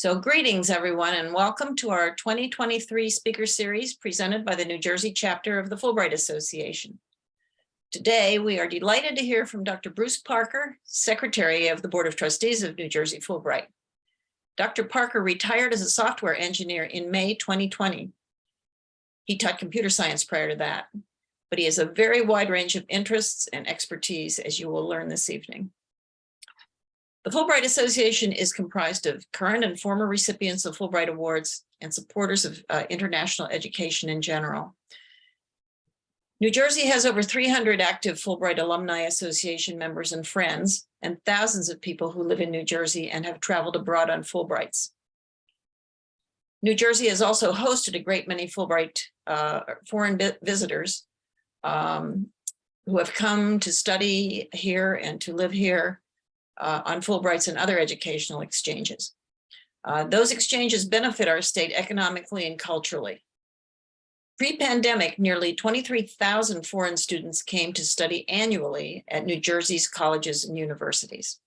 So greetings, everyone, and welcome to our 2023 speaker series presented by the New Jersey chapter of the Fulbright Association. Today, we are delighted to hear from Dr. Bruce Parker, Secretary of the Board of Trustees of New Jersey Fulbright. Dr. Parker retired as a software engineer in May 2020. He taught computer science prior to that, but he has a very wide range of interests and expertise, as you will learn this evening. The Fulbright Association is comprised of current and former recipients of Fulbright Awards and supporters of uh, international education in general. New Jersey has over 300 active Fulbright Alumni Association members and friends, and thousands of people who live in New Jersey and have traveled abroad on Fulbrights. New Jersey has also hosted a great many Fulbright uh, foreign visitors um, who have come to study here and to live here uh, on Fulbrights and other educational exchanges. Uh, those exchanges benefit our state economically and culturally. Pre-pandemic, nearly 23,000 foreign students came to study annually at New Jersey's colleges and universities.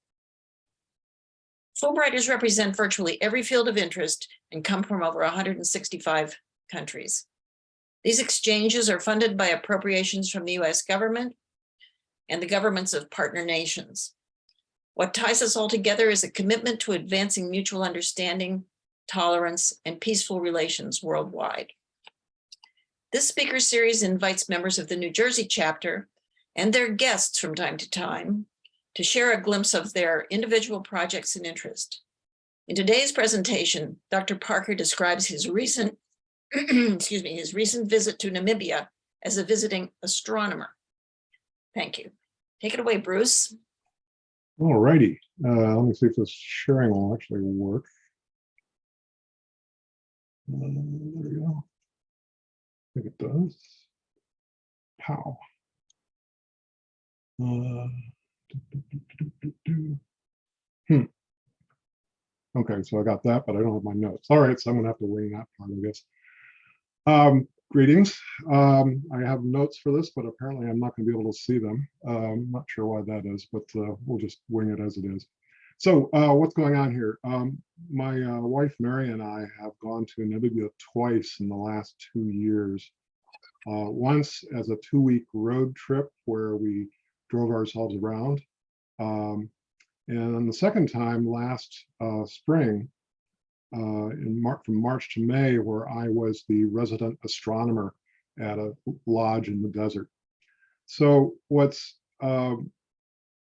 Fulbrighters represent virtually every field of interest and come from over 165 countries. These exchanges are funded by appropriations from the US government and the governments of partner nations. What ties us all together is a commitment to advancing mutual understanding, tolerance, and peaceful relations worldwide. This speaker series invites members of the New Jersey chapter and their guests from time to time to share a glimpse of their individual projects and interest. In today's presentation, Dr. Parker describes his recent, excuse me, his recent visit to Namibia as a visiting astronomer. Thank you. Take it away, Bruce. All righty. Uh, let me see if this sharing will actually work. Uh, there we go. I think it does. Pow. Uh, hmm. Okay, so I got that, but I don't have my notes. All right, so I'm gonna have to wing that part, I guess. Um, greetings. Um, I have notes for this, but apparently I'm not going to be able to see them. I'm not sure why that is, but uh, we'll just wing it as it is. So uh, what's going on here? Um, my uh, wife, Mary, and I have gone to Namibia twice in the last two years. Uh, once as a two-week road trip where we drove ourselves around. Um, and the second time last uh, spring, in Mar from March to May, where I was the resident astronomer at a lodge in the desert. So what's um,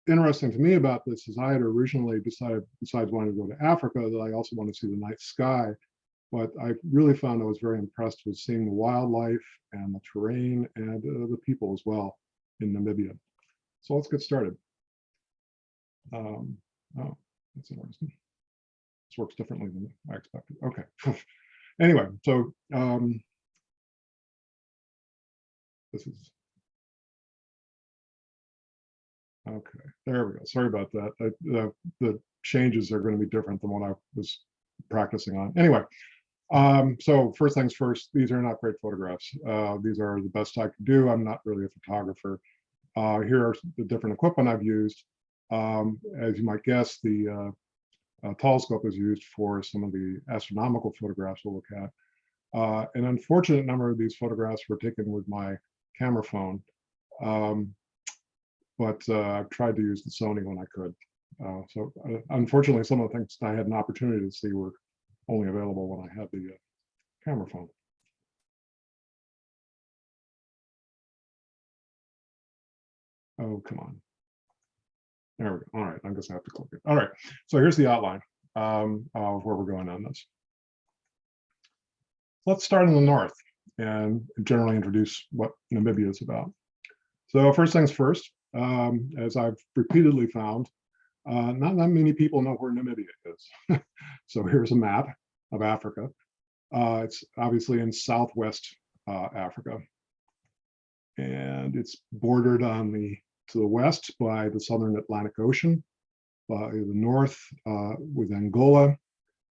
interesting to me about this is I had originally decided, besides wanting to go to Africa, that I also want to see the night sky. But I really found I was very impressed with seeing the wildlife and the terrain and uh, the people as well in Namibia. So let's get started. Um, oh, that's interesting. This works differently than I expected. Okay. anyway, so um, this is okay. There we go. Sorry about that. I, the, the changes are going to be different than what I was practicing on. Anyway, um, so first things first, these are not great photographs. Uh, these are the best I could do. I'm not really a photographer. Uh, here are the different equipment I've used. Um, as you might guess, the uh, uh, telescope is used for some of the astronomical photographs we'll look at. Uh, an unfortunate number of these photographs were taken with my camera phone, um, but uh, I've tried to use the Sony when I could. Uh, so uh, unfortunately, some of the things I had an opportunity to see were only available when I had the uh, camera phone. Oh, come on. There we go. All right, I'm just gonna have to click it. All right, so here's the outline um, of where we're going on this. Let's start in the north and generally introduce what Namibia is about. So first things first, um, as I've repeatedly found, uh, not that many people know where Namibia is. so here's a map of Africa. Uh, it's obviously in Southwest uh, Africa. And it's bordered on the to the west by the southern Atlantic Ocean, by the north uh, with Angola,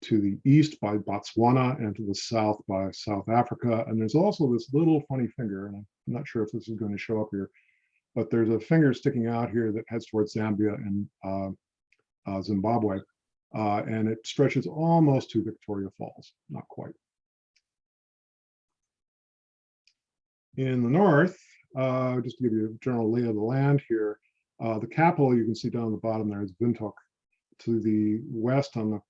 to the east by Botswana, and to the south by South Africa. And there's also this little funny finger, and I'm not sure if this is going to show up here, but there's a finger sticking out here that heads towards Zambia and uh, uh, Zimbabwe. uh, and it stretches almost to Victoria Falls, not quite. In the north, uh, just to give you a general lay of the land here, uh, the capital you can see down the bottom there is Windhoek. To the west on the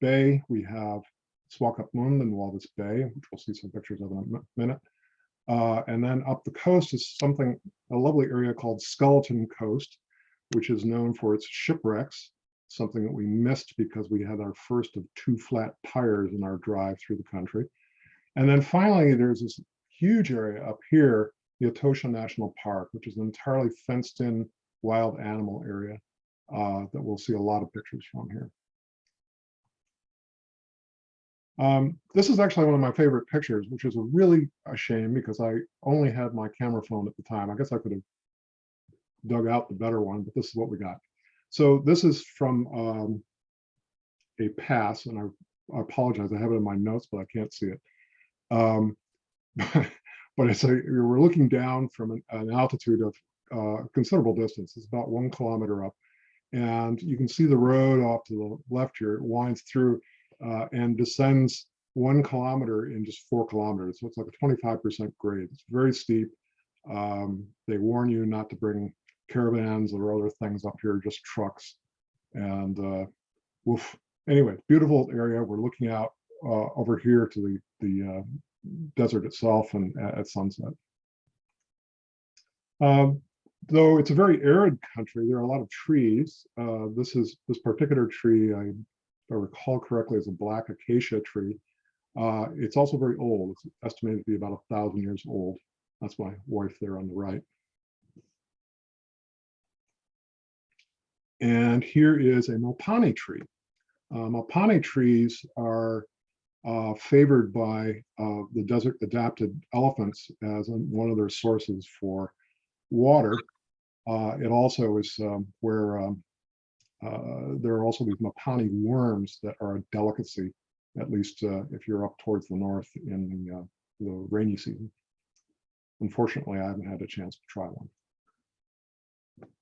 bay, we have Swakopmund and Walvis Bay, which we'll see some pictures of in a minute. Uh, and then up the coast is something, a lovely area called Skeleton Coast, which is known for its shipwrecks, something that we missed because we had our first of two flat tires in our drive through the country. And then finally, there's this huge area up here, the Etosha National Park, which is an entirely fenced in wild animal area uh, that we'll see a lot of pictures from here. Um, this is actually one of my favorite pictures, which is a really a shame because I only had my camera phone at the time. I guess I could have dug out the better one, but this is what we got. So this is from um, a pass, and I, I apologize, I have it in my notes, but I can't see it. Um, but it's a, we're looking down from an, an altitude of uh, considerable distance. It's about one kilometer up. And you can see the road off to the left here, it winds through uh, and descends one kilometer in just four kilometers. So it's like a 25% grade. It's very steep. Um, they warn you not to bring caravans or other things up here, just trucks. And uh, woof. Anyway, beautiful area. We're looking out uh, over here to the, the uh, desert itself and at, sunset. Um, though it's a very arid country, there are a lot of trees. Uh, this is this particular tree, I, if I recall correctly, is a black acacia tree. Uh, it's also very old. It's estimated to be about a thousand years old. That's my wife there on the right. And here is a Mopani tree. Uh, Mopani trees are uh, favored by uh, the desert adapted elephants as one of their sources for water. Uh, it also is um, where um, uh, there are also these Mopani worms that are a delicacy, at least uh, if you're up towards the north in the, uh, the rainy season. Unfortunately, I haven't had a chance to try one.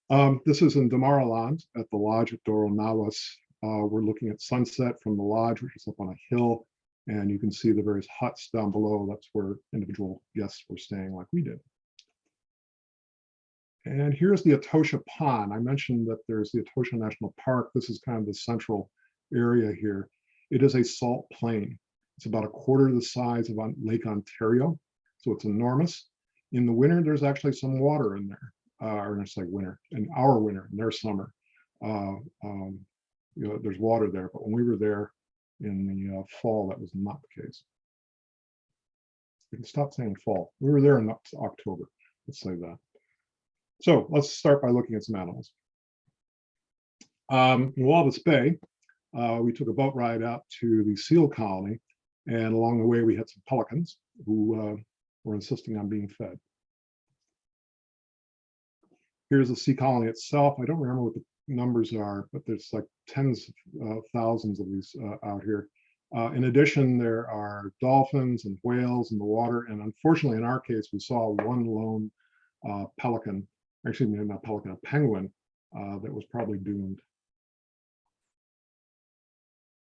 Um, this is in Damaraland at the lodge at Doro Nawas. Uh, we're looking at sunset from the lodge, which is up on a hill, and you can see the various huts down below. That's where individual guests were staying like we did. And here's the Etosha Pond. I mentioned that there's the Etosha National Park. This is kind of the central area here. It is a salt plain. It's about a quarter the size of Lake Ontario, so it's enormous. In the winter, there's actually some water in there, uh, or it's like winter, in our winter, in their summer. Uh, um, you know, there's water there, but when we were there in the uh, fall, that was not the case. We can stop saying fall. We were there in October, let's say that. So let's start by looking at some animals. Um, in Walvis Bay, uh, we took a boat ride out to the seal colony, and along the way we had some pelicans who uh, were insisting on being fed. Here's the sea colony itself. I don't remember what the numbers are, but there's like tens of uh, thousands of these uh, out here. Uh, in addition, there are dolphins and whales in the water, and unfortunately, in our case, we saw one lone pelican actually not pelican, a penguin that was probably doomed.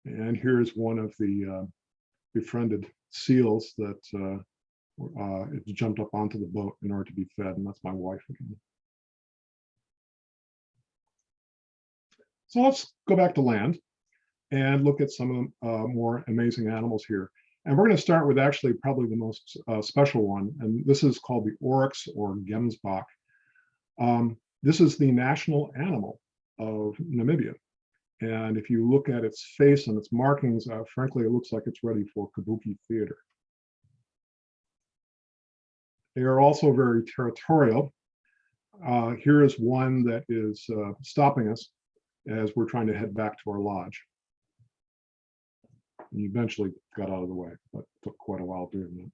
And here's one of the uh, befriended seals that uh, uh, jumped up onto the boat in order to be fed, and that's my wife again. So let's go back to land and look at some of the uh, more amazing animals here. And we're going to start with actually probably the most uh, special one, and this is called the oryx or gemsbok. Um, this is the national animal of Namibia. And if you look at its face and its markings, uh, frankly, it looks like it's ready for kabuki theater. They are also very territorial. Uh, here is one that is uh, stopping us as we're trying to head back to our lodge. And eventually got out of the way, but took quite a while doing that.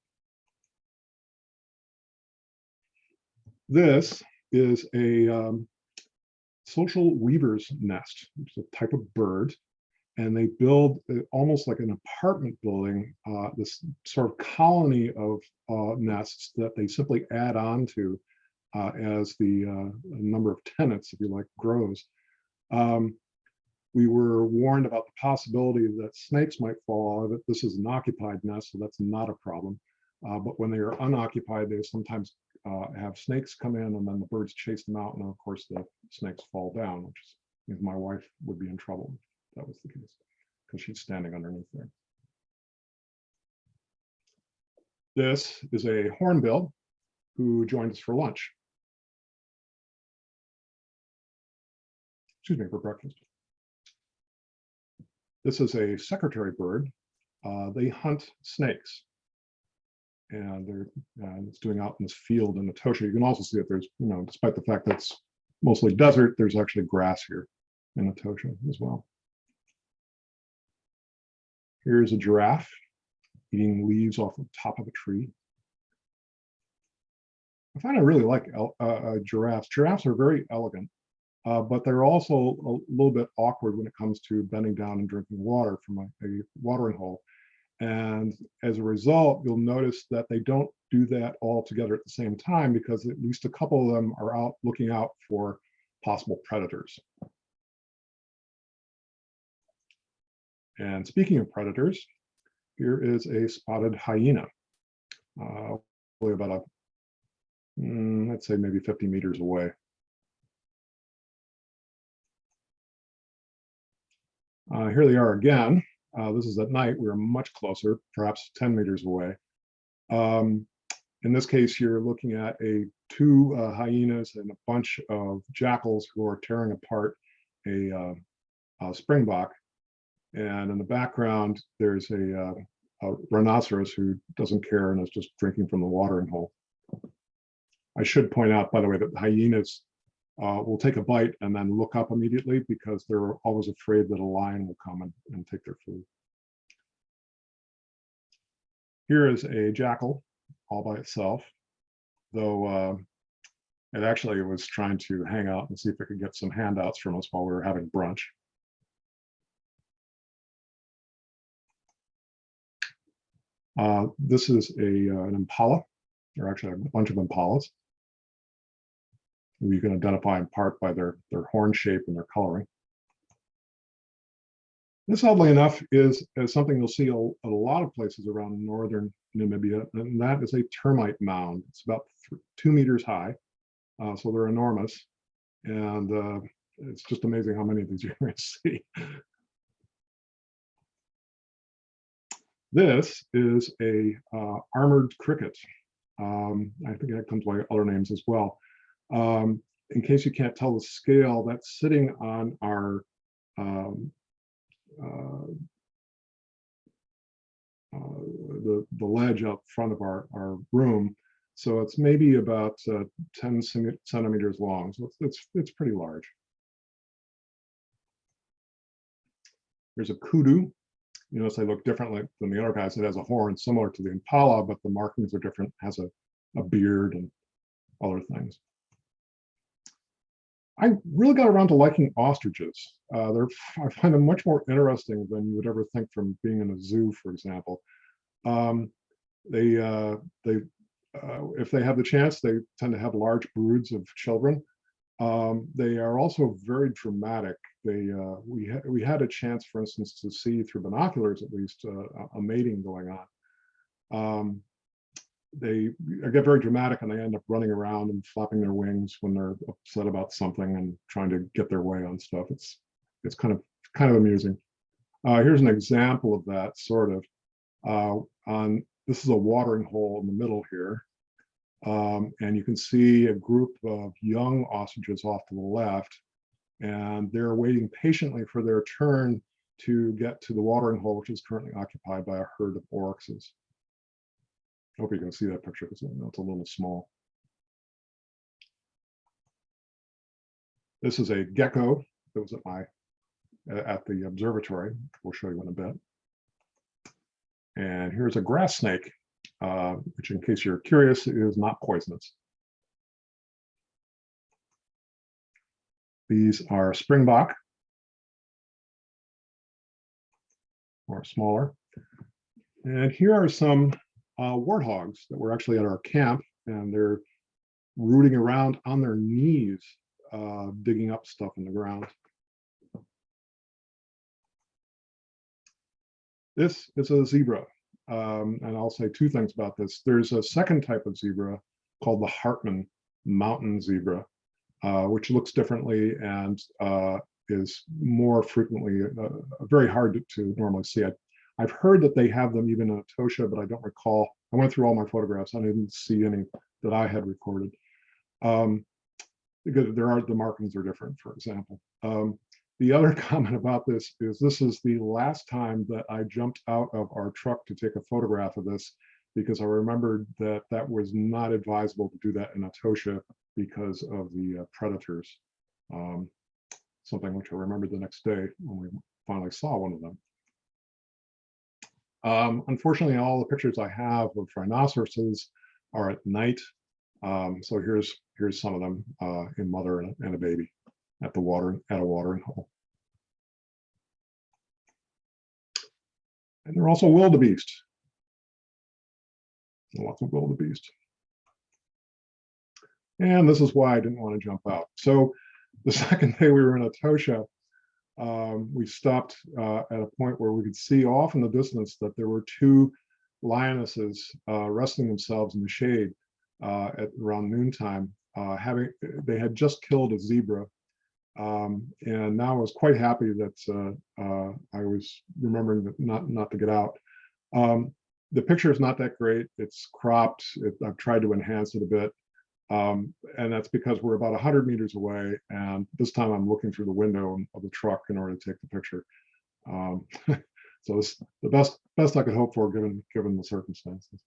This is a um, social weaver's nest. It's a type of bird, and they build uh, almost like an apartment building, uh, this sort of colony of uh, nests that they simply add on to uh, as the uh, number of tenants, if you like, grows. Um, we were warned about the possibility that snakes might fall out of it. This is an occupied nest, so that's not a problem. Uh, but when they are unoccupied, they sometimes uh, have snakes come in and then the birds chase them out. And of course, the snakes fall down, which means my wife would be in trouble if that was the case because she's standing underneath there. This is a hornbill who joined us for lunch. Excuse me, for breakfast. This is a secretary bird. Uh, they hunt snakes. And they're, uh, it's doing out in this field in Etosha. You can also see that there's, you know, despite the fact that it's mostly desert, there's actually grass here in Etosha as well. Here's a giraffe eating leaves off the top of a tree. I find I really like uh, uh, giraffes. Giraffes are very elegant, uh, but they're also a little bit awkward when it comes to bending down and drinking water from a, a watering hole. And as a result, you'll notice that they don't do that all together at the same time because at least a couple of them are out looking out for possible predators. And speaking of predators, here is a spotted hyena. Uh, about a, mm, let's say maybe 50 meters away. Uh, here they are again. Uh, this is at night. We're much closer, perhaps 10 meters away. Um, in this case, you're looking at a two uh, hyenas and a bunch of jackals who are tearing apart a, uh, a springbok. And in the background, there's a, uh, a rhinoceros who doesn't care and is just drinking from the watering hole. I should point out, by the way, that the hyenas uh, will take a bite and then look up immediately because they're always afraid that a lion will come and, and take their food. Here is a jackal all by itself, though uh, it actually was trying to hang out and see if it could get some handouts from us while we were having brunch. Uh, this is a uh, an impala, or actually a bunch of impalas. You can identify in part by their their horn shape and their coloring. This, oddly enough, is, is something you'll see a, a lot of places around northern Namibia, and that is a termite mound. It's about two meters high, uh, so they're enormous, and uh, it's just amazing how many of these you're going to see. This is a uh, armored cricket. Um, I think that comes by other names as well. Um, in case you can't tell the scale, that's sitting on our um, uh, uh, the the ledge up front of our our room. So it's maybe about uh, 10 centimeters long. So it's it's it's pretty large. There's a kudu. You notice they look differently than the other guys. It has a horn similar to the impala, but the markings are different. it Has a a beard and other things. I really got around to liking ostriches. Uh, they're I find them much more interesting than you would ever think from being in a zoo, for example. Um, they uh, they uh, if they have the chance, they tend to have large broods of children. Um, they are also very dramatic. They uh, we had we had a chance, for instance, to see through binoculars at least uh, a mating going on. Um, they get very dramatic and they end up running around and flapping their wings when they're upset about something and trying to get their way on stuff. It's it's kind of kind of amusing. Uh, here's an example of that sort of. Uh, on this is a watering hole in the middle here, um, and you can see a group of young ostriches off to the left, and they're waiting patiently for their turn to get to the watering hole, which is currently occupied by a herd of oryxes. Hope you can see that picture because it's a little small. This is a gecko that was at my at the observatory. We'll show you in a bit. And here's a grass snake, uh, which in case you're curious, is not poisonous. These are springbok, or smaller. And here are some uh, warthogs that were actually at our camp and they're rooting around on their knees, uh, digging up stuff in the ground. This is a zebra. Um, and I'll say two things about this. There's a second type of zebra called the Hartmann mountain zebra, uh, which looks differently and uh, is more frequently uh, very hard to, to normally see. I I've heard that they have them even in Etosha, but I don't recall. I went through all my photographs. I didn't see any that I had recorded. Um, because there are the markings are different, for example. Um, the other comment about this is this is the last time that I jumped out of our truck to take a photograph of this because I remembered that that was not advisable to do that in Etosha because of the uh, predators. Um, something which I remembered the next day when we finally saw one of them. Um, unfortunately, all the pictures I have of rhinoceroses are at night. Um, so here's here's some of them uh, in mother and, and a baby at the water at a watering hole. And they're also wildebeest. Lots of wildebeest. And this is why I didn't want to jump out. So the second day we were in Etosha, um, we stopped uh, at a point where we could see off in the distance that there were two lionesses uh, resting themselves in the shade uh, at around noontime. Uh, having they had just killed a zebra, um, and now I was quite happy that uh, uh, I was remembering that not not to get out. Um, the picture is not that great. It's cropped. It, I've tried to enhance it a bit. Um, and that's because we're about 100 meters away. And this time I'm looking through the window of the truck in order to take the picture. Um, so it's the best best I could hope for given given the circumstances.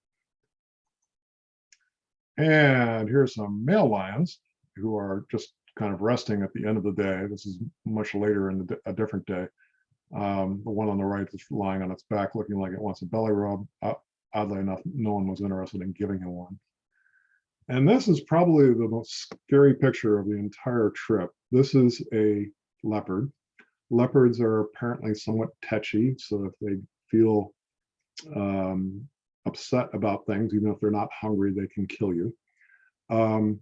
And here's some male lions who are just kind of resting at the end of the day. This is much later in the, a different day. Um, the one on the right is lying on its back, looking like it wants a belly rub. Uh, oddly enough, no one was interested in giving him one. And this is probably the most scary picture of the entire trip. This is a leopard. Leopards are apparently somewhat tetchy, so if they feel um, upset about things, even if they're not hungry, they can kill you. Um,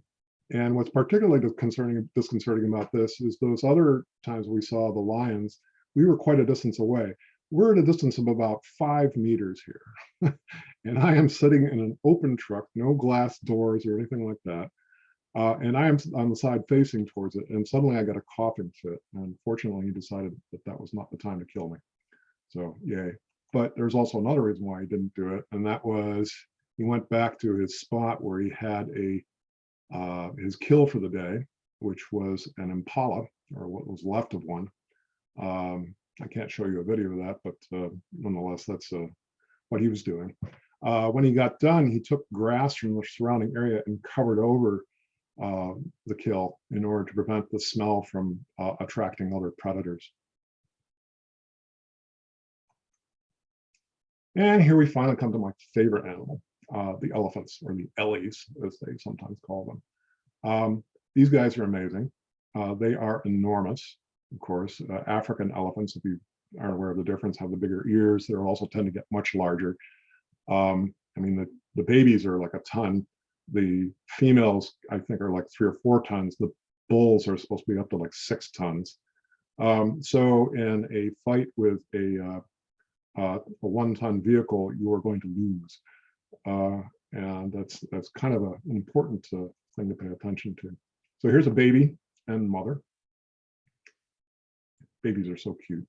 and what's particularly disconcerting, disconcerting about this is those other times we saw the lions, we were quite a distance away. We're at a distance of about five meters here. and I am sitting in an open truck, no glass doors or anything like that. Uh, and I am on the side facing towards it. And suddenly I got a coughing fit. And fortunately, he decided that that was not the time to kill me. So yay. But there's also another reason why he didn't do it. And that was he went back to his spot where he had a uh, his kill for the day, which was an impala or what was left of one. Um, I can't show you a video of that, but uh, nonetheless, that's uh, what he was doing. Uh, when he got done, he took grass from the surrounding area and covered over uh, the kill in order to prevent the smell from uh, attracting other predators. And here we finally come to my favorite animal, uh, the elephants or the ellies, as they sometimes call them. Um, these guys are amazing. They are enormous, of course. Uh, African elephants, if you aren't aware of the difference, have the bigger ears. They also tend to get much larger. Um, I mean, the, the babies are like a ton. The females, I think, are like three or four tons. The bulls are supposed to be up to like six tons. Um, so in a fight with a, uh, uh, a one-ton vehicle, you are going to lose. Uh, and that's that's kind of a, an important uh, thing to pay attention to. So here's a baby and mother. Babies are so cute.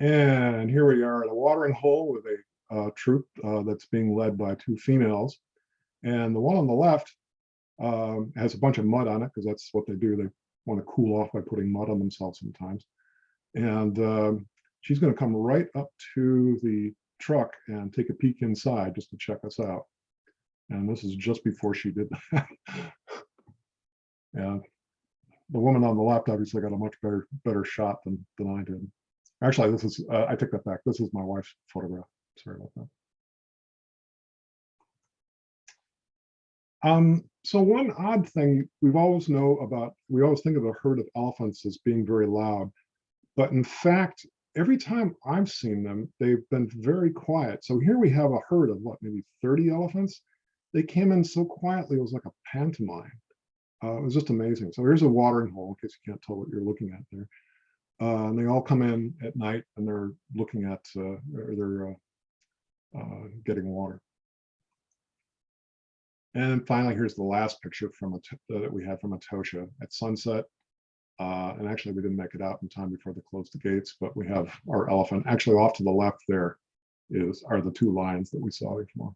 And here we are at a watering hole with a uh, troop uh, that's being led by two females. And the one on the left um, has a bunch of mud on it because that's what they do. They want to cool off by putting mud on themselves sometimes. And um, she's going to come right up to the truck and take a peek inside just to check us out. And this is just before she did that. and the woman on the left obviously got a much better better shot than, than I did. Actually, this is, uh, I take that back. This is my wife's photograph. Sorry about that. Um, so one odd thing we've always know about, we always think of a herd of elephants as being very loud, but in fact, every time I've seen them, they've been very quiet. So here we have a herd of what, maybe 30 elephants. They came in so quietly, it was like a pantomime. Uh, it was just amazing. So here's a watering hole, in case you can't tell what you're looking at there. Uh, and they all come in at night and they're looking at, uh, or they're uh, uh, getting water. And then finally, here's the last picture from a that we had from Etosha at sunset. Uh, and actually, we didn't make it out in time before they closed the gates, but we have our elephant. Actually, off to the left there is are the two lines that we saw before.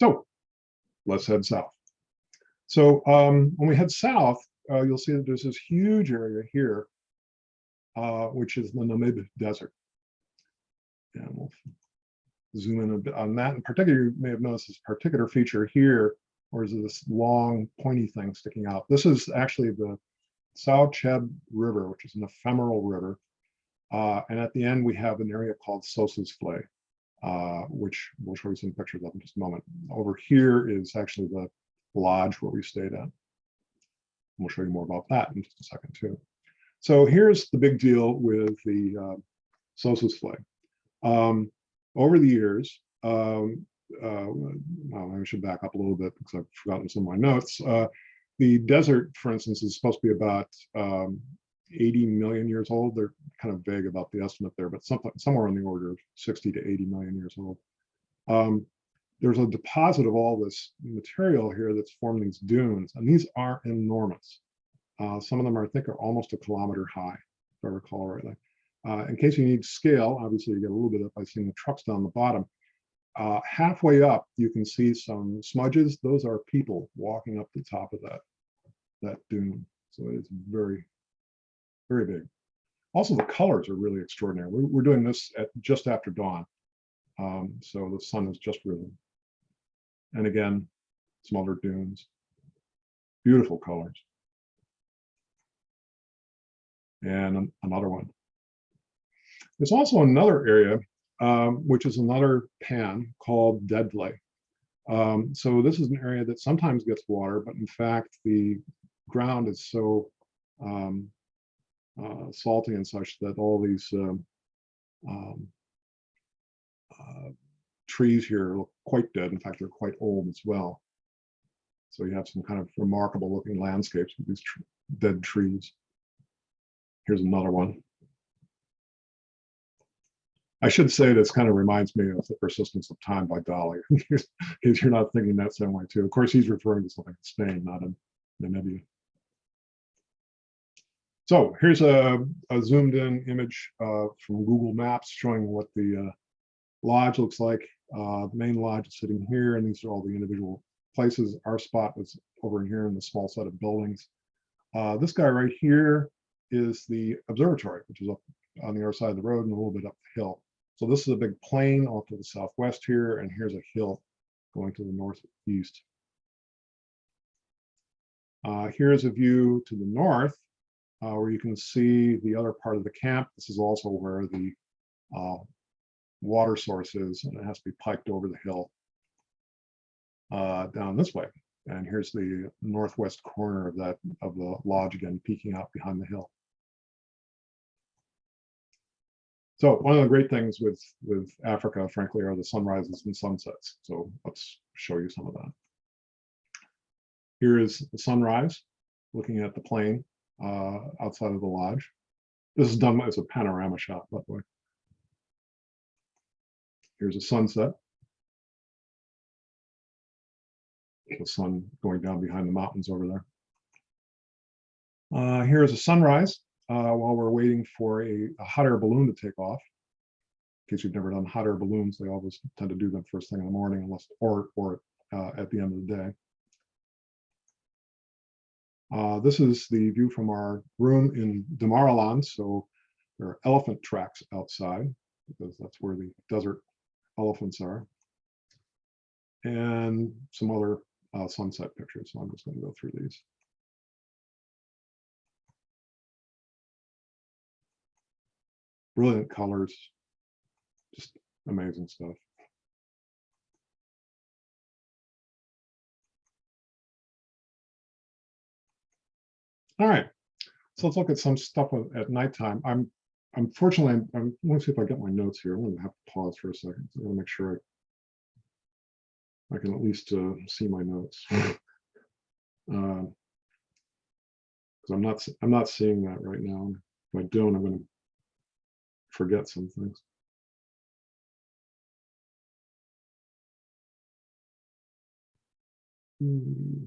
So let's head south. So um, when we head south, uh, you'll see that there's this huge area here, uh, which is the Namib Desert. And we'll zoom in a bit on that. In particular, you may have noticed this particular feature here, or is this long pointy thing sticking out. This is actually the Tsauchab River, which is an ephemeral river. Uh, and at the end, we have an area called Sossusvlei, uh, which we'll show you some pictures of in just a moment. Over here is actually the lodge where we stayed at. We'll show you more about that in just a second too. So here's the big deal with the uh, Sossusvlei. Um, over the years, um, uh, well, I should back up a little bit because I've forgotten some of my notes. Uh, the desert, for instance, is supposed to be about um, 80 million years old. They're kind of vague about the estimate there, but some, somewhere on the order of 60 to 80 million years old. Um, there's a deposit of all this material here that's formed these dunes, and these are enormous. Uh, some of them are, I think, are almost a kilometer high, if I recall rightly. Uh, in case you need scale, obviously you get a little bit by seeing the trucks down the bottom. Uh, halfway up, you can see some smudges. Those are people walking up the top of that, that dune. So it's very, very big. Also, the colors are really extraordinary. We're, we're doing this at just after dawn. Um, so the sun has just risen. And again, smaller dunes, beautiful colors. And another one. There's also another area, um, which is another pan called Deadvlei. Um, so this is an area that sometimes gets water, but in fact, the ground is so um, uh, salty and such that all these um, um, uh, trees here look quite dead. In fact, they're quite old as well. So you have some kind of remarkable looking landscapes with these tr dead trees. Here's another one. I should say this kind of reminds me of The Persistence of Time by Dali, because you're not thinking that same way too. Of course, he's referring to something in Spain, not in Namibia. So here's a, a zoomed in image uh, from Google Maps showing what the uh, lodge looks like. Uh, the main lodge is sitting here, and these are all the individual places. Our spot was over here in the small set of buildings. Uh, this guy right here is the observatory, which is up on the other side of the road and a little bit up the hill. So this is a big plain off to the southwest here, and here's a hill going to the northeast. Uh, here's a view to the north, uh, where you can see the other part of the camp. This is also where the uh, water source is, and it has to be piped over the hill uh, down this way. And here's the northwest corner of that of the lodge again, peeking out behind the hill. So one of the great things with with Africa, frankly, are the sunrises and sunsets. So let's show you some of that. Here is the sunrise, looking at the plain uh, outside of the lodge. This is done as a panorama shot, by the way. Here's a sunset. The sun going down behind the mountains over there. Uh, here is a sunrise uh, while we're waiting for a, a, hot air balloon to take off. In case you've never done hot air balloons, they always tend to do them first thing in the morning, unless or or uh, at the end of the day. Uh, this is the view from our room in Damaraland. So there are elephant tracks outside because that's where the desert elephants are. And some other uh, sunset pictures. So I'm just going to go through these. Brilliant colors, just amazing stuff. All right, so let's look at some stuff at nighttime. I'm unfortunately, I'm, I'm let me see if I get my notes here. I'm going to have to pause for a second. So I'm going to make sure I, I can at least uh, see my notes. Because Because I'm not, I'm not seeing that right now. If I don't, I'm gonna forget some things. Hmm.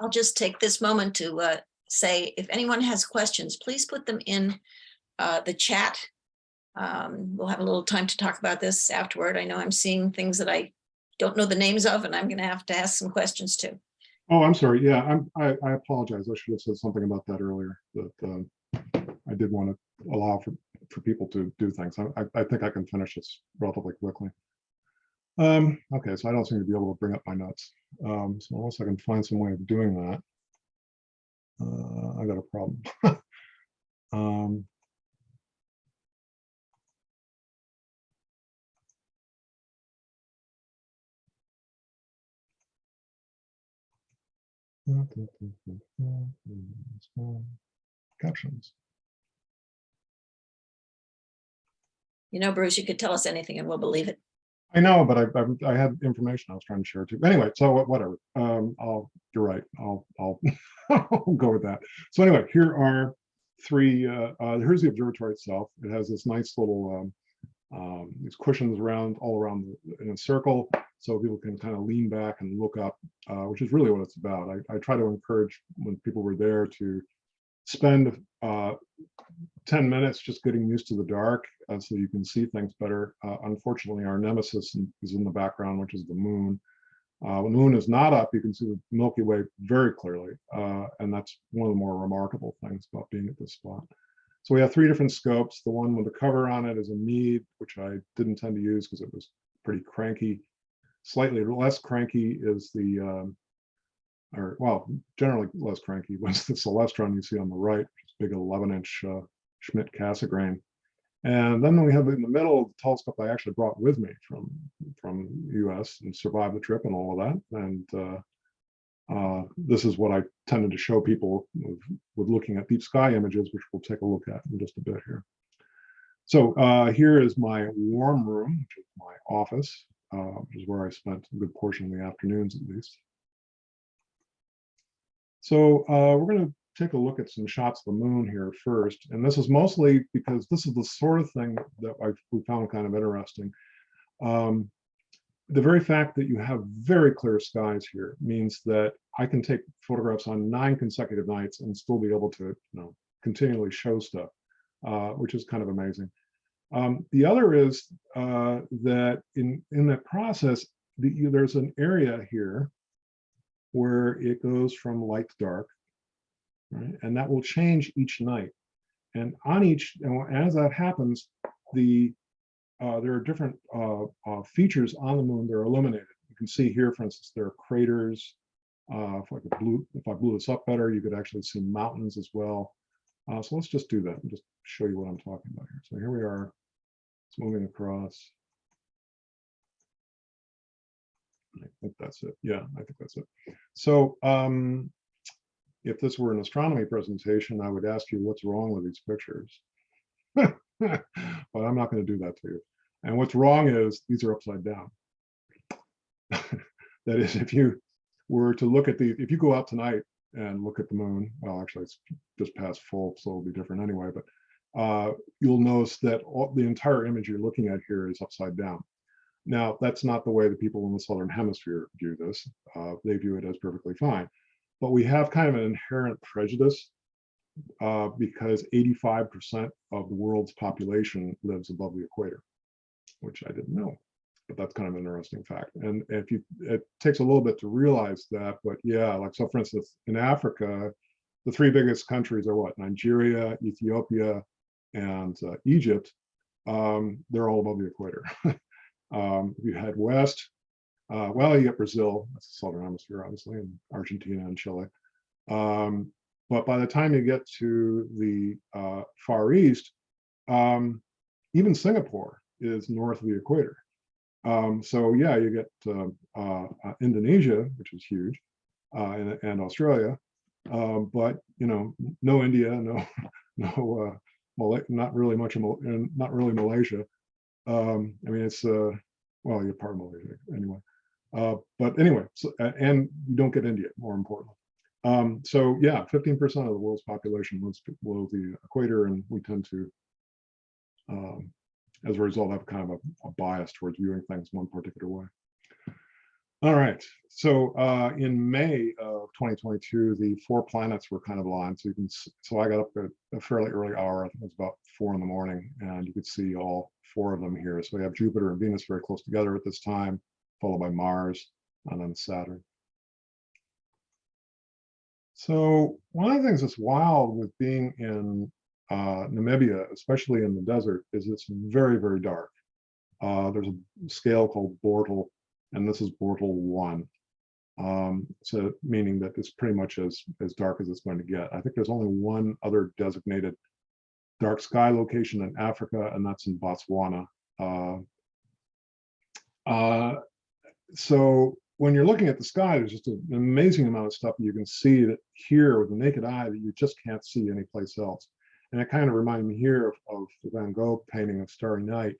I'll just take this moment to uh, say, if anyone has questions, please put them in uh, the chat. Um, We'll have a little time to talk about this afterward. I know I'm seeing things that I don't know the names of, and I'm going to have to ask some questions too. Oh, I'm sorry. Yeah, I'm, I, I apologize. I should have said something about that earlier, that um, I did want to allow for, for people to do things. I- I think I can finish this relatively quickly. Um, okay, so I don't seem to be able to bring up my notes. Um, so unless I can find some way of doing that. Uh, I got a problem. Um, Captions. You know, Bruce, you could tell us anything and we'll believe it. I know, but I, I, I had information I was trying to share too. Anyway, so whatever. Um, I'll, you're right. I'll, I'll, I'll go with that. So anyway, here are three, uh, uh, here's the observatory itself. It has this nice little, um, um, these cushions around, all around in a circle. So people can kind of lean back and look up, uh, which is really what it's about. I, I try to encourage when people were there to spend, uh, 10 minutes just getting used to the dark uh, so you can see things better. Uh, unfortunately, our nemesis is in the background, which is the moon. Uh, the moon is not up, you can see the Milky Way very clearly. uh, and that's one of the more remarkable things about being at this spot. So we have three different scopes. The one with the cover on it is a Meade, which I didn't tend to use because it was pretty cranky. Slightly less cranky is the, um, or well, generally less cranky was the Celestron you see on the right, big 11 inch uh, Schmidt Cassegrain. And then we have in the middle the telescope I actually brought with me from from US and survived the trip and all of that. And uh, uh, this is what I tended to show people with, with looking at deep sky images, which we'll take a look at in just a bit here. So uh, here is my warm room, which is my office, uh, which is where I spent a good portion of the afternoons at least. So uh, we're going to take a look at some shots of the moon here first. And this is mostly because this is the sort of thing that I we found kind of interesting. Um, the very fact that you have very clear skies here means that I can take photographs on nine consecutive nights and still be able to, you know, continually show stuff, uh, which is kind of amazing. Um, the other is uh, that in in that process, the, there's an area here where it goes from light to dark, right? And that will change each night. And on each, and as that happens, the uh, there are different uh, uh, features on the moon that are illuminated. You can see here, for instance, there are craters. Uh, if I could blew, if I blew this up better, you could actually see mountains as well. Uh, so let's just do that and just show you what I'm talking about here. So here we are. It's moving across. I think that's it. Yeah, I think that's it. So um, if this were an astronomy presentation, I would ask you what's wrong with these pictures. but I'm not going to do that to you. And what's wrong is these are upside down. that is, if you were to look at the, if you go out tonight and look at the moon, well, actually it's just past full, so it'll be different anyway, but uh, you'll notice that all, the entire image you're looking at here is upside down. Now, that's not the way the people in the Southern Hemisphere view this. Uh, they view it as perfectly fine. But we have kind of an inherent prejudice uh, because 85% of the world's population lives above the equator, which I didn't know. But that's kind of an interesting fact. And if you, it takes a little bit to realize that, but yeah, like so for instance, in Africa, the three biggest countries are what? Nigeria, Ethiopia, and uh, Egypt. Um, they're all above the equator. um, you head west, uh, well, you get Brazil, that's the southern hemisphere, obviously, and Argentina and Chile. Um, but by the time you get to the uh, Far East, um, even Singapore is north of the equator. Um, so yeah, you get uh, uh, uh, Indonesia, which is huge, uh, and, and Australia, um, but you know, no India, no, no, uh, not really much and not really Malaysia. Um, I mean, it's uh, well, you're part of Malaysia anyway. Uh, but anyway, so, and you don't get India, more importantly. Um, so yeah, 15% of the world's population lives below the equator, and we tend to, um, as a result, have kind of a, a bias towards viewing things one particular way. All right, so uh, in May of 2022, the four planets were kind of aligned. So you can, so I got up at a fairly early hour, I think it was about four in the morning, and you could see all four of them here. So we have Jupiter and Venus very close together at this time, followed by Mars and then Saturn. So one of the things that's wild with being in uh, Namibia, especially in the desert, is it's very, very dark. Uh, there's a scale called Bortle, and this is Bortle one. Um, so meaning that it's pretty much as as dark as it's going to get. I think there's only one other designated dark sky location in Africa, and that's in Botswana. Uh, uh, so when you're looking at the sky, there's just an amazing amount of stuff you can see that here with the naked eye that you just can't see anyplace else. And it kind of reminded me here of, of the Van Gogh painting of Starry Night,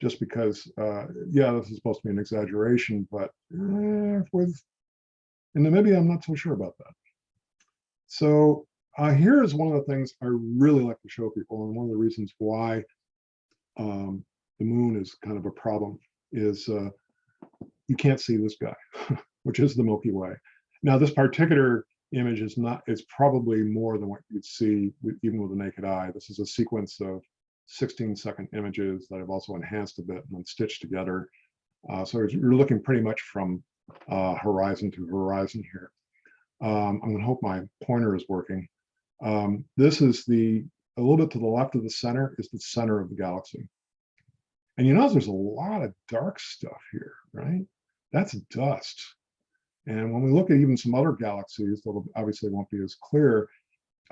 just because, uh, yeah, this is supposed to be an exaggeration, but eh, with in Namibia, I'm not so sure about that. So uh, here is one of the things I really like to show people, and one of the reasons why um, the moon is kind of a problem is uh, you can't see this guy, which is the Milky Way. Now, this particular image is not, is probably more than what you'd see with, even with the naked eye. This is a sequence of 16 second images that I've also enhanced a bit and then stitched together. Uh, so you're looking pretty much from uh, horizon to horizon here. Um, I'm gonna hope my pointer is working. Um, this is the, a little bit to the left of the center is the center of the galaxy. And you notice there's a lot of dark stuff here, right? That's dust. And when we look at even some other galaxies, that obviously won't be as clear,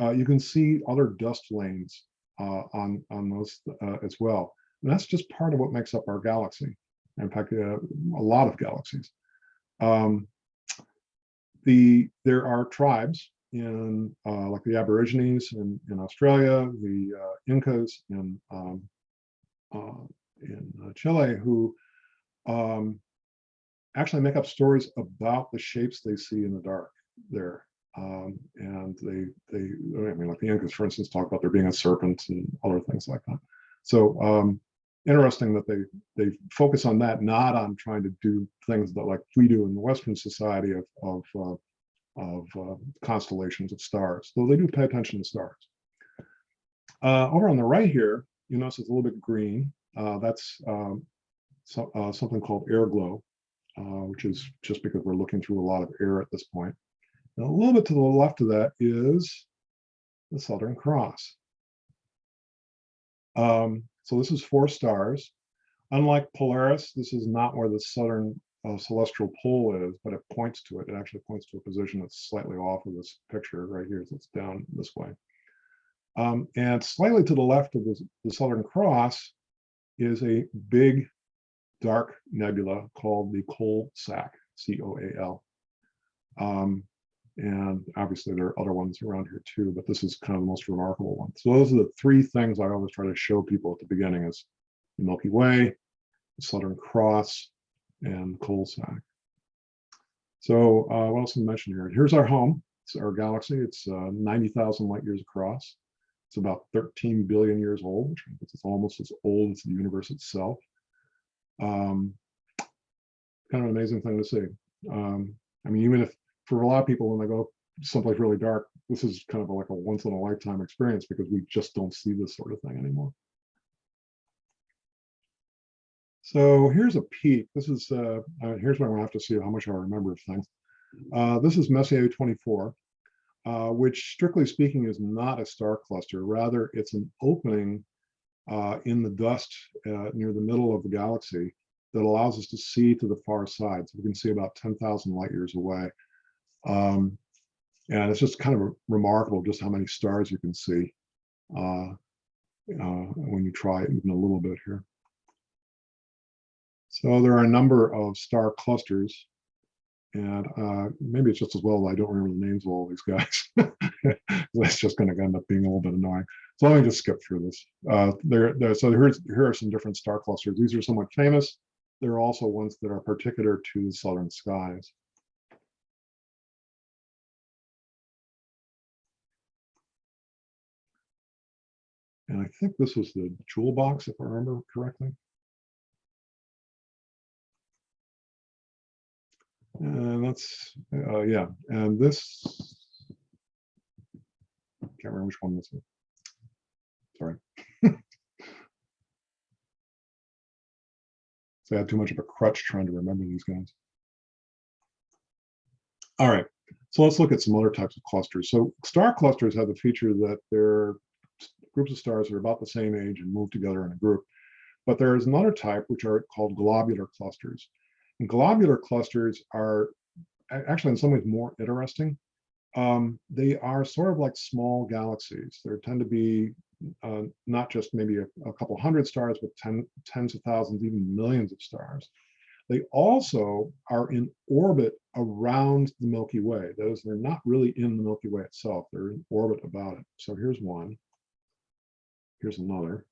uh, you can see other dust lanes uh, on, on those uh, as well. And that's just part of what makes up our galaxy. In fact, uh, a lot of galaxies. Um, the there are tribes in uh, like the Aborigines in, in Australia, the uh, Incas in um, in Chile, who um, actually make up stories about the shapes they see in the dark there. Um, and they they I mean like the Incas, for instance, talk about there being a serpent and other things like that. So um, interesting that they they focus on that, not on trying to do things that like we do in the Western society of of uh, of uh, constellations of stars, though they do pay attention to stars. Uh, over on the right here, you notice it's a little bit green. Uh, that's um, so, uh, something called air glow, uh, which is just because we're looking through a lot of air at this point. And a little bit to the left of that is the Southern Cross. Um, so this is four stars. Unlike Polaris, this is not where the southern uh, celestial pole is, but it points to it. It actually points to a position that's slightly off of this picture right here. So it's down this way. Um, and slightly to the left of the Southern Cross is a big dark nebula called the Coal Sack, C-O-A-L. Um, and obviously there are other ones around here too, but this is kind of the most remarkable one. So those are the three things I always try to show people at the beginning is the Milky Way, the Southern Cross, and Coal Sack. So uh, what else to mention here? Here's our home. It's our galaxy. It's uh, 90,000 light years across. It's about 13 billion years old, which means it's almost as old as the universe itself. Um, kind of an amazing thing to see. Um, I mean, even if for a lot of people, when they go someplace really dark, this is kind of like a once in a lifetime experience because we just don't see this sort of thing anymore. So here's a peek. This is, uh, uh, here's where gonna have to see how much I remember of things. Uh, this is Messier 24, uh, which strictly speaking is not a star cluster. Rather, it's an opening uh, in the dust uh, near the middle of the galaxy that allows us to see to the far side. So we can see about 10,000 light years away. Um, and it's just kind of remarkable just how many stars you can see uh, uh, when you try even a little bit here. So there are a number of star clusters. And uh, maybe it's just as well I don't remember the names of all these guys. That's just going to end up being a little bit annoying. So let me just skip through this. Uh, there, there, so here's, here are some different star clusters. These are somewhat famous. There are also ones that are particular to the southern skies. And I think this was the jewel box, if I remember correctly. And that's, uh, yeah, and this, can't remember which one this is. Sorry. So I had too much of a crutch trying to remember these guys. All right, so let's look at some other types of clusters. So star clusters have the feature that they're groups of stars that are about the same age and move together in a group. But there is another type which are called globular clusters. And globular clusters are actually in some ways more interesting. Um, they are sort of like small galaxies. There tend to be uh, not just maybe a, a couple hundred stars, but ten, tens of thousands, even millions of stars. They also are in orbit around the Milky Way. Those they're not really in the Milky Way itself. They're in orbit about it. So here's one. Here's another.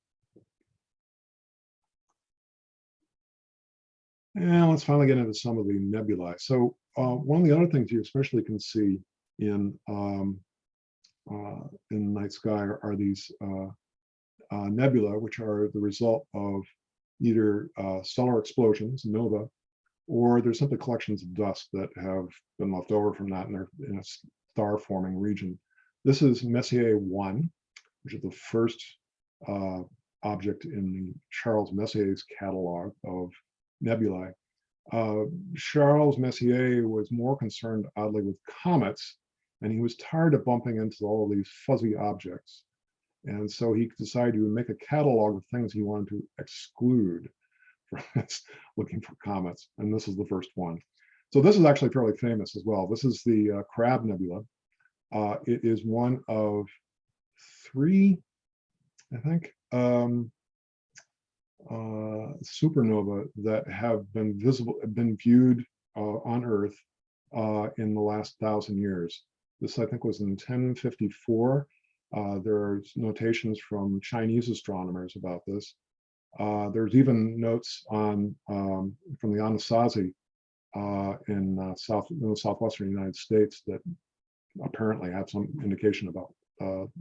And let's finally get into some of the nebulae. So uh, one of the other things you especially can see in um, uh, in the night sky are, are these uh, uh, nebula, which are the result of either uh, stellar explosions, nova, or there's simply collections of dust that have been left over from that and they're in a star forming region. This is Messier 1, which is the first uh, object in Charles Messier's catalog of nebulae. Uh, Charles Messier was more concerned, oddly, with comets, and he was tired of bumping into all of these fuzzy objects. And so he decided to make a catalog of things he wanted to exclude from looking for comets. And this is the first one. So this is actually fairly famous as well. This is the uh, Crab Nebula. Uh, it is one of three, I think, um, uh, supernova that have been visible, been viewed uh, on Earth uh, in the last thousand years. This, I think, was in 1054. Uh, there's notations from Chinese astronomers about this. Uh, there's even notes on um, from the Anasazi uh, in south in the southwestern United States that apparently have some indication about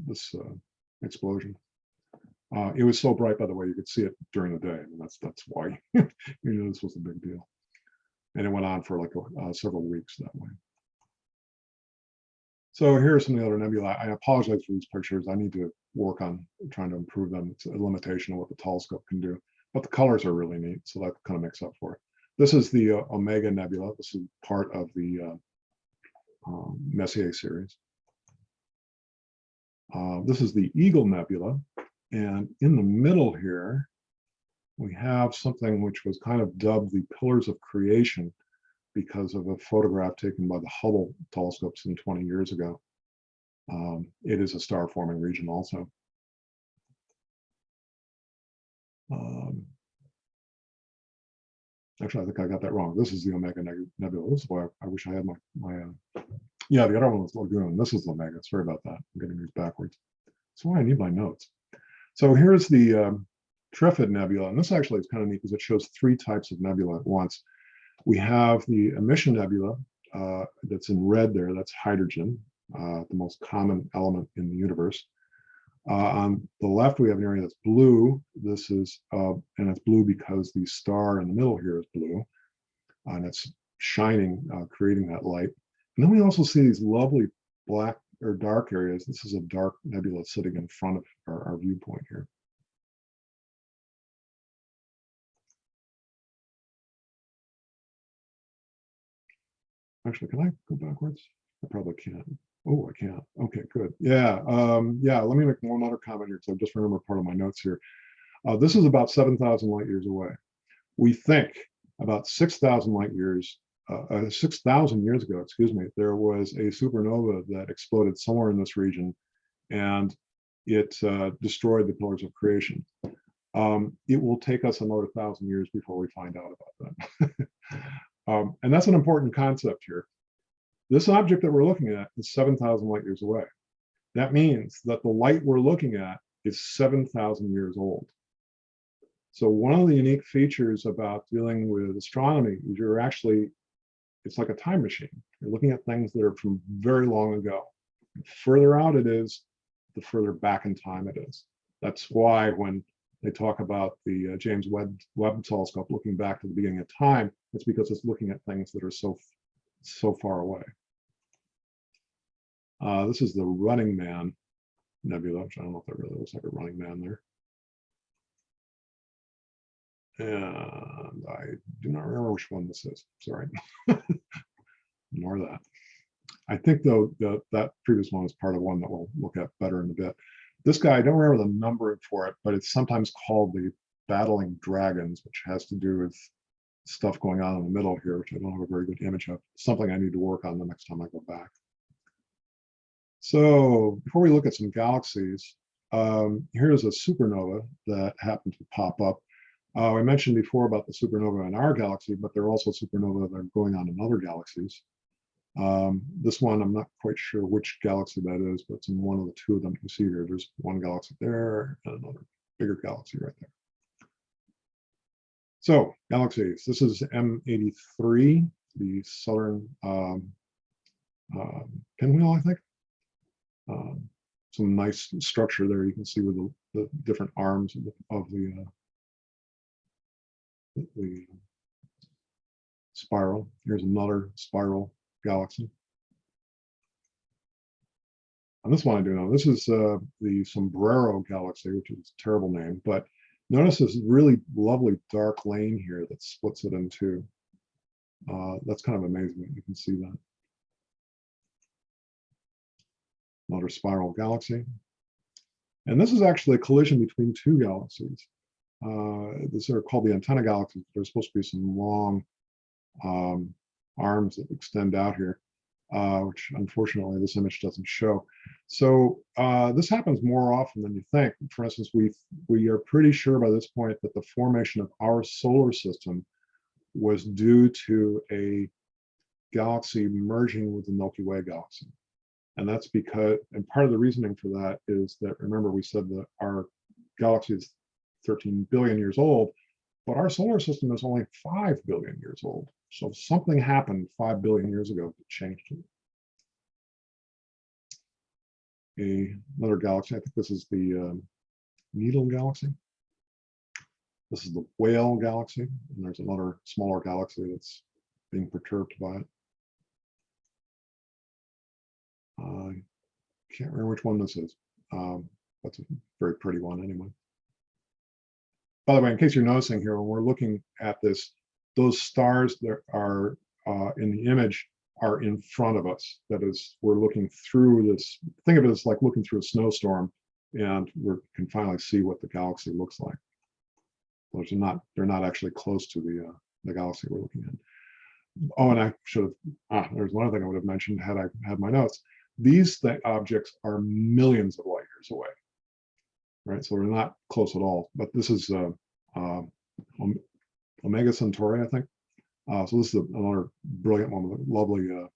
this explosion. Uh, it was so bright, by the way, you could see it during the day. and that's that's why you know this was a big deal. And it went on for like uh, several weeks that way. So here are some of the other nebulae. I apologize for these pictures. I need to work on trying to improve them. It's a limitation of what the telescope can do, but the colors are really neat. So that kind of makes up for it. This is the uh, Omega Nebula. This is part of the uh, um, Messier series. Uh, this is the Eagle Nebula. And in the middle here, we have something which was kind of dubbed the Pillars of Creation because of a photograph taken by the Hubble telescope some 20 years ago. Um, it is a star forming region also. Um, actually, I think I got that wrong. This is the Omega Nebula. This is why I wish I had my, my uh, yeah, the other one was Lagoon. This is Omega. Sorry about that. I'm getting these backwards. That's why I need my notes. So here's the um, Trifid Nebula. And this actually is kind of neat because it shows three types of nebula at once. We have the emission nebula uh, that's in red there, that's hydrogen, uh, the most common element in the universe. Uh, on the left, we have an area that's blue. This is, uh, and it's blue because the star in the middle here is blue, and it's shining, uh, creating that light. And then we also see these lovely black or dark areas. This is a dark nebula sitting in front of our, our viewpoint here. Actually, can I go backwards? I probably can't. Oh, I can't. Okay, good. Yeah, um, yeah. Let me make one other comment here, because I just remember part of my notes here. Uh, this is about 7,000 light years away. We think about 6,000 light years, uh, uh, 6,000 years ago, excuse me, there was a supernova that exploded somewhere in this region, and it uh, destroyed the pillars of creation. um, it will take us another thousand years before we find out about that. um, and that's an important concept here. This object that we're looking at is 7,000 light years away. That means that the light we're looking at is 7,000 years old. So one of the unique features about dealing with astronomy is you're actually, it's like a time machine. You're looking at things that are from very long ago. The further out it is, the further back in time it is. That's why when they talk about the uh, James Webb, Webb telescope looking back to the beginning of time, it's because it's looking at things that are so, so far away. Uh, this is the Running Man Nebula, which I don't know if that really looks like a running man there. And I do not remember which one this is, sorry. Ignore that. I think though, that that previous one is part of one that we'll look at better in a bit. This guy, I don't remember the number for it, but it's sometimes called the Battling Dragons, which has to do with stuff going on in the middle here, which I don't have a very good image of. Something I need to work on the next time I go back. So before we look at some galaxies, um, here's a supernova that happened to pop up. Uh, I mentioned before about the supernova in our galaxy, but there are also supernovae that are going on in other galaxies. Um, this one, I'm not quite sure which galaxy that is, but it's in one of the two of them you see here. There's one galaxy there and another bigger galaxy right there. So galaxies, this is M83, the southern um, uh, pinwheel, I think. Um, some nice structure there you can see with the, the different arms of the, of the, uh, the spiral. Here's another spiral galaxy. And this one I do know. This is uh, the Sombrero Galaxy, which is a terrible name, but notice this really lovely dark lane here that splits it in two. Uh, that's kind of amazing. You can see that. Another spiral galaxy. And this is actually a collision between two galaxies. Uh, these are called the antenna galaxies. There's supposed to be some long um, arms that extend out here, uh, which unfortunately this image doesn't show. So uh, this happens more often than you think. For instance, we we are pretty sure by this point that the formation of our solar system was due to a galaxy merging with the Milky Way galaxy. And that's because, and part of the reasoning for that is that, remember we said that our galaxy is 13 billion years old, but our solar system is only 5 billion years old. So something happened 5 billion years ago that changed it. A, another galaxy, I think this is the um, Needle Galaxy. This is the Whale Galaxy, and there's another smaller galaxy that's being perturbed by it. I can't remember which one this is. Um, that's a very pretty one anyway. By the way, in case you're noticing here, when we're looking at this, those stars that are uh, in the image are in front of us. That is, we're looking through this, think of it as like looking through a snowstorm and we can finally see what the galaxy looks like. Those are not, they're not actually close to the, uh, the galaxy we're looking at. Oh, and I should have, ah, there's one other thing I would have mentioned had I had my notes. These th objects are millions of light years away, right? So we're not close at all, but this is uh, uh, Omega Centauri, I think. Uh, so this is another brilliant one with a lovely uh,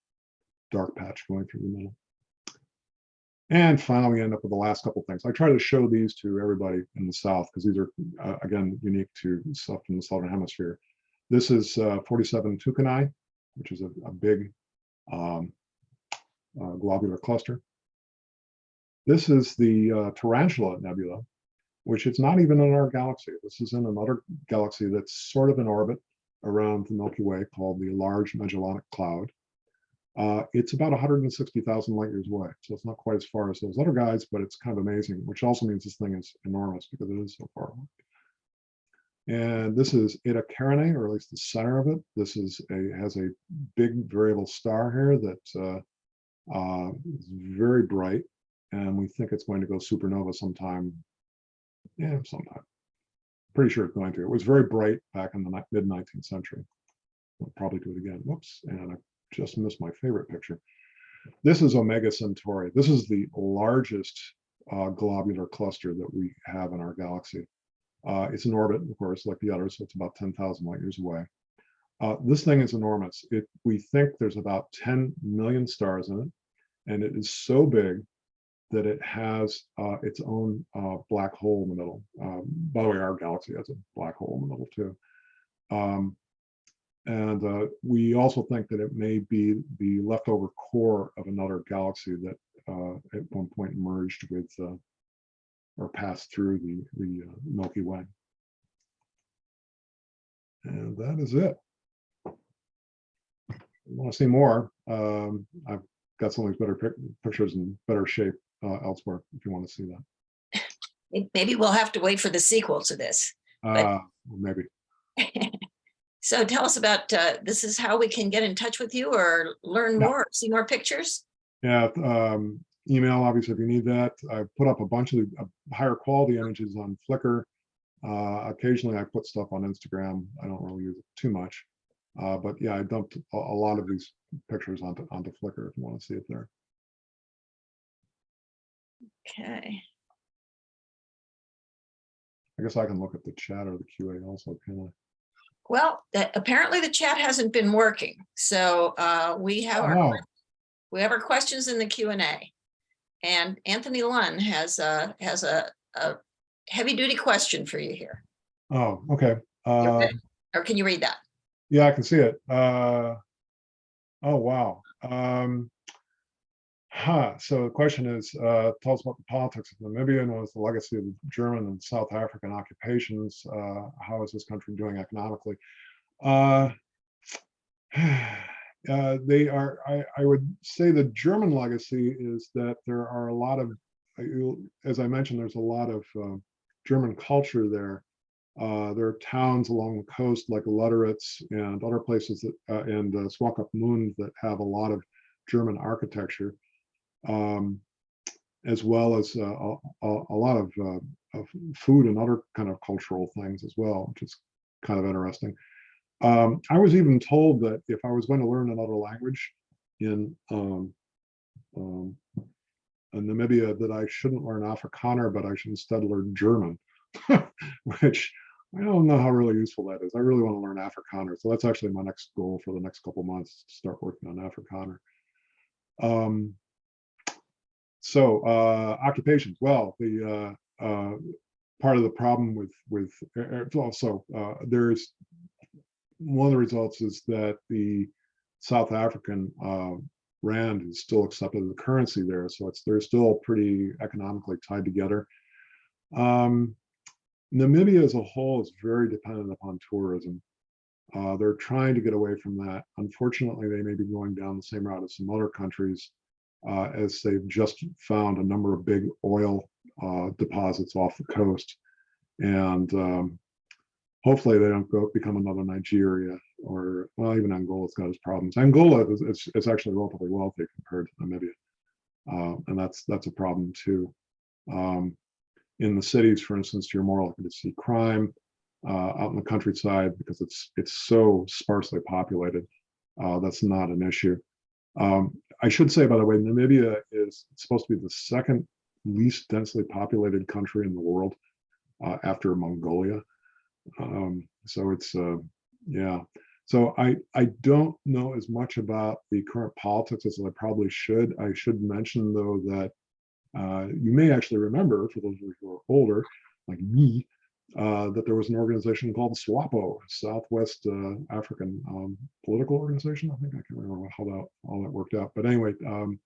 dark patch going through the middle. And finally, we end up with the last couple things. I try to show these to everybody in the South because these are, uh, again, unique to stuff in the Southern Hemisphere. This is uh, 47 Tucanae, which is a, a big um, globular cluster. This is the uh, Tarantula Nebula, which is not even in our galaxy. This is in another galaxy that's sort of in orbit around the Milky Way called the Large Magellanic Cloud. Uh, it's about 160,000 light years away, so it's not quite as far as those other guys, but it's kind of amazing, which also means this thing is enormous because it is so far away. And this is Eta Carinae, or at least the center of it. This is a has a big variable star here that uh, uh, it's very bright, and we think it's going to go supernova sometime. Yeah, sometime. Pretty sure it's going to. It was very bright back in the mid 19th century. We'll probably do it again. Whoops, and I just missed my favorite picture. This is Omega Centauri. This is the largest uh, globular cluster that we have in our galaxy. Uh, it's in orbit, of course, like the others, so it's about 10,000 light years away. Uh, this thing is enormous. It, we think there's about 10 million stars in it, and it is so big that it has uh, its own uh, black hole in the middle. Um, by the way, our galaxy has a black hole in the middle too. Um, and uh, we also think that it may be the leftover core of another galaxy that uh, at one point merged with uh, or passed through the, the uh, Milky Way. And that is it. Want to see more? Um, I've got some of these better pic pictures in better shape uh, elsewhere if you want to see that. Maybe we'll have to wait for the sequel to this. Uh, maybe. So tell us about, uh, this is how we can get in touch with you or learn Yeah. more, see more pictures? Yeah, um, email, obviously, if you need that. I put up a bunch of uh, higher quality images on Flickr. Uh, occasionally I put stuff on Instagram. I don't really use it too much. Uh, but yeah, I dumped a, a lot of these pictures onto, onto Flickr if you want to see it there. Okay, I guess I can look at the chat or the QA also, can I? well, that- apparently the chat hasn't been working, so uh, we have our, Oh, que- we have our questions in the Q and A. And Anthony Lunn has a, has a, a heavy duty question for you here. oh, okay. Uh. Or can you read that? Yeah, I can see it. Uh, oh, wow. Um, huh. So the question is, uh, tell us about the politics of Namibia and what is the legacy of the German and South African occupations? Uh, how is this country doing economically? Uh, uh, they are, I, I would say the German legacy is that there are a lot of, uh, as I mentioned, there's a lot of um, German culture there. Uh, there are towns along the coast like Lüderitz and other places that, uh, and uh, Swakopmund that have a lot of German architecture, um, as well as uh, a, a, lot of, uh, of food and other kind of cultural things as well, which is kind of interesting. Um, I was even told that if I was going to learn another language in um, um, in Namibia, that I shouldn't learn Afrikaner, but I should instead learn German, which I don't know how really useful that is. I really want to learn Afrikaner. So that's actually my next goal for the next couple months, to start working on Afrikaner. Um, so uh, occupations, well, the uh, uh, part of the problem with, with uh, also, uh, there's one of the results is that the South African uh, rand is still accepted as a currency there. So it's, they're still pretty economically tied together. Um, Namibia as a whole is very dependent upon tourism. Uh, they're trying to get away from that. Unfortunately, they may be going down the same route as some other countries uh, as they've just found a number of big oil uh, deposits off the coast. And um, hopefully they don't go become another Nigeria or, well, even Angola's got its problems. Angola is, is, is actually relatively wealthy compared to Namibia. Uh, and that's, that's a problem too. Um, in the cities, for instance, you're more likely to see crime uh, out in the countryside because it's it's so sparsely populated. Uh, that's not an issue. Um, I should say, by the way, Namibia is supposed to be the second least densely populated country in the world uh, after Mongolia. Um, so it's uh, yeah. So I I don't know as much about the current politics as I probably should. I should mention though that uh, you may actually remember, for those of you who are older, like me, uh, that there was an organization called SWAPO, Southwest uh, African um, Political Organization. I think I can't remember how that all that worked out. But anyway, um,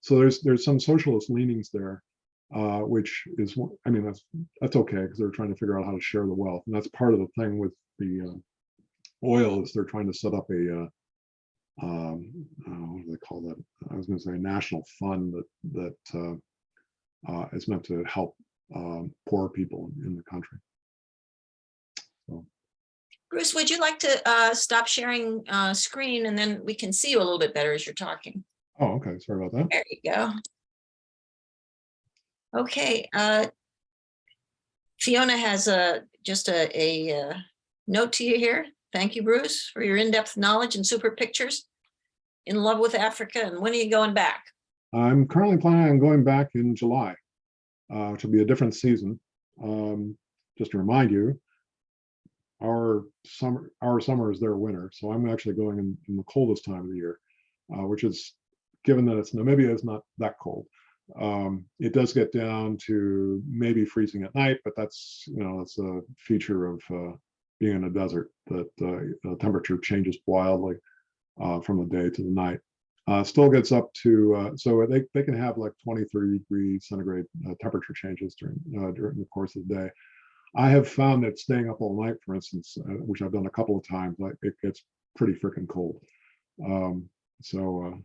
so there's there's some socialist leanings there, uh, which is I mean that's that's okay because they're trying to figure out how to share the wealth, and that's part of the thing with the uh, oil is they're trying to set up a uh, um, what do they call that? I was going to say a national fund that that is meant to help um, poor people in, in the country. Bruce, would you like to uh, stop sharing uh, screen and then we can see you a little bit better as you're talking? Oh, okay. Sorry about that. There you go. Okay. uh, Fiona has a, just a, a uh, note to you here. Thank you, Bruce, for your in-depth knowledge and super pictures. In love with Africa and when are you going back? I'm currently planning on going back in July, uh, which will be a different season. Um, just to remind you, our summer, our summer is their winter, so I'm actually going in, in the coldest time of the year, uh, which is, given that it's Namibia, it's not that cold. Um, it does get down to maybe freezing at night, but that's, you know, that's a feature of uh, being in a desert, that uh, the temperature changes wildly uh, from the day to the night. Uh, still gets up to, uh, so they, they can have like 23 degree centigrade uh, temperature changes during, uh, during the course of the day. I have found that staying up all night, for instance, uh, which I've done a couple of times, like it gets pretty freaking cold. Um, so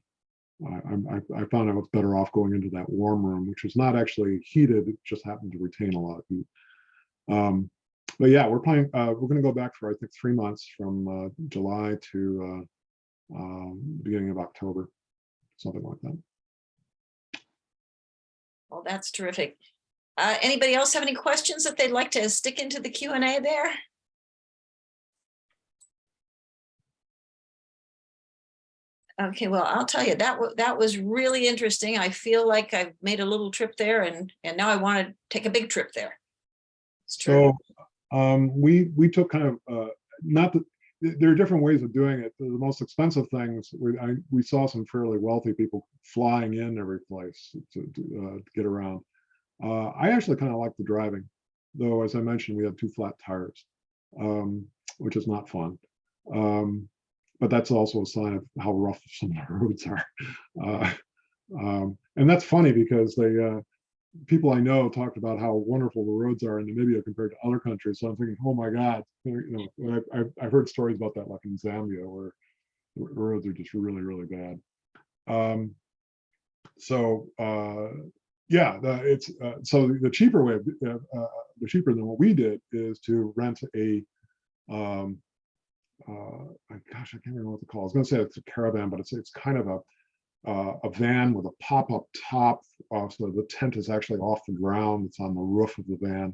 uh, I, I, I found I was better off going into that warm room, which is not actually heated, it just happened to retain a lot of heat. Um, but yeah, we're planning, uh, we're gonna go back for, I think, three months from uh, July to uh, um, beginning of October, something like that. Well, that's terrific. Uh, anybody else have any questions that they'd like to stick into the Q and A there? Okay, well, I'll tell you, that that was really interesting. I feel like I've made a little trip there and, and now I want to take a big trip there. It's true. So um, we, we took kind of, uh, not that, th- there are different ways of doing it. The the most expensive things, we, I, we saw some fairly wealthy people flying in every place to, to, uh, to get around. Uh, I actually kind of like the driving, though, as I mentioned, we had two flat tires, um, which is not fun. Um, but that's also a sign of how rough some of the roads are. Uh, um, and that's funny because they, uh, people I know talked about how wonderful the roads are in Namibia compared to other countries. So I'm thinking, oh my God, you know, I've, I've, heard stories about that, like in Zambia, where the roads are just really, really bad. Um, so uh, yeah, the, it's uh, so the cheaper way, of, uh, the cheaper than what we did is to rent a, um, uh, gosh, I can't remember what to call. it. I was going to say it's a caravan, but it's it's kind of a uh, a van with a pop-up top. Uh, so the tent is actually off the ground. It's on the roof of the van.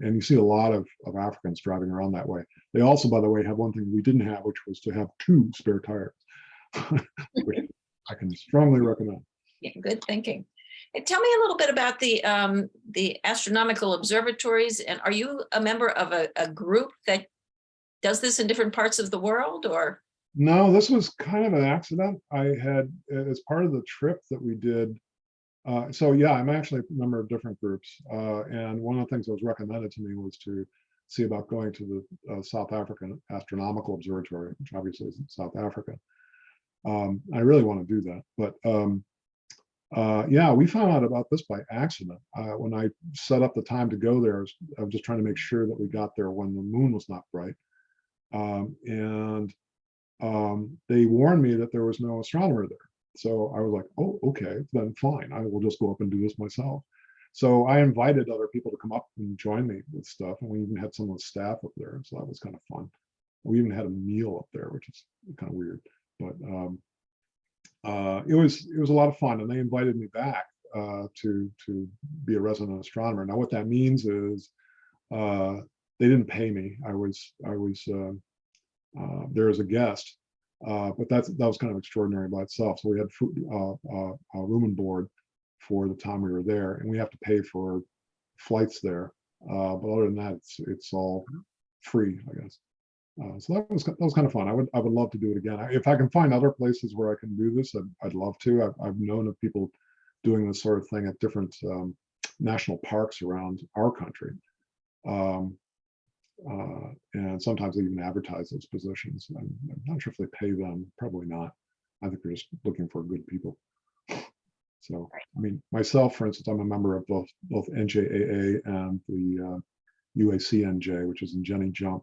And you see a lot of, of Africans driving around that way. They also, by the way, have one thing we didn't have, which was to have two spare tires, which I can strongly recommend. Yeah, good thinking. Tell me a little bit about the, um, the astronomical observatories and are you a member of a, a group that does this in different parts of the world or? No, this was kind of an accident. I had, as part of the trip that we did. Uh, so yeah, I'm actually a member of different groups. Uh, and one of the things that was recommended to me was to see about going to the uh, South African Astronomical Observatory, which obviously is in South Africa. Um, I really want to do that, but um, uh, yeah, we found out about this by accident. Uh, when I set up the time to go there, I was, I was just trying to make sure that we got there when the moon was not bright. Um, and um, they warned me that there was no astronomer there. So I was like, oh, okay, then fine. I will just go up and do this myself. So I invited other people to come up and join me with stuff. And we even had some of the staff up there. So that was kind of fun. We even had a meal up there, which is kind of weird. But um, uh, it was it was a lot of fun. And they invited me back uh, to to be a resident astronomer. Now what that means is uh, they didn't pay me. I was I was uh, uh, there as a guest, but that's that was kind of extraordinary by itself. So we had food, room and board for the time we were there, and we have to pay for flights there. But other than that, it's it's all free, I guess. Uh, so that was that was kind of fun. I would I would love to do it again. I- If I can find other places where I can do this, I'd, I'd love to. I've, I've known of people doing this sort of thing at different um, national parks around our country. Um, uh, and sometimes they even advertise those positions. I'm, I'm not sure if they pay them, probably not. I think they're just looking for good people. So, I mean, myself, for instance, I'm a member of both both NJAA and the uh, UACNJ, which is in Jenny Jump.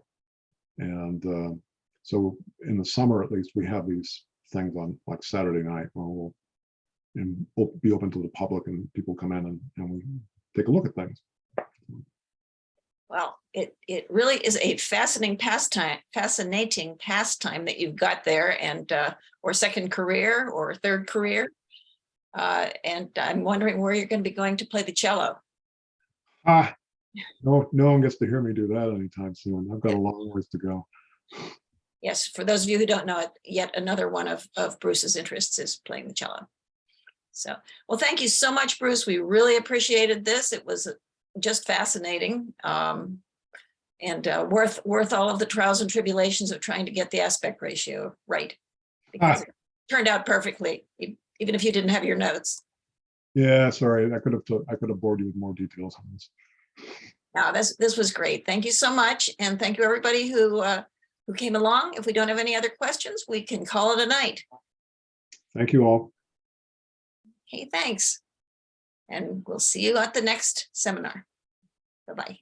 And uh, so in the summer, at least, we have these things on like Saturday night where we'll and we'll be open to the public and people come in and, and we take a look at things. Well, it, it really is a fascinating pastime, fascinating pastime that you've got there and, uh, or second career or third career. Uh, and I'm wondering where you're going to be going to play the cello. Ah, no, no one gets to hear me do that anytime soon. I've got a long ways to go. Yes, for those of you who don't know it, yet another one of, of Bruce's interests is playing the cello. So, well, thank you so much, Bruce. We really appreciated this. It was just fascinating. um, And uh, worth, worth all of the trials and tribulations of trying to get the aspect ratio right. Because it turned out perfectly, even if you didn't have your notes. Yeah, sorry, I could have, I could have bored you with more details on this. Now, this, this was great. Thank you so much. And thank you, everybody who, uh, who came along. If we don't have any other questions, we can call it a night. Thank you all. Okay, thanks. And we'll see you at the next seminar. Bye-bye.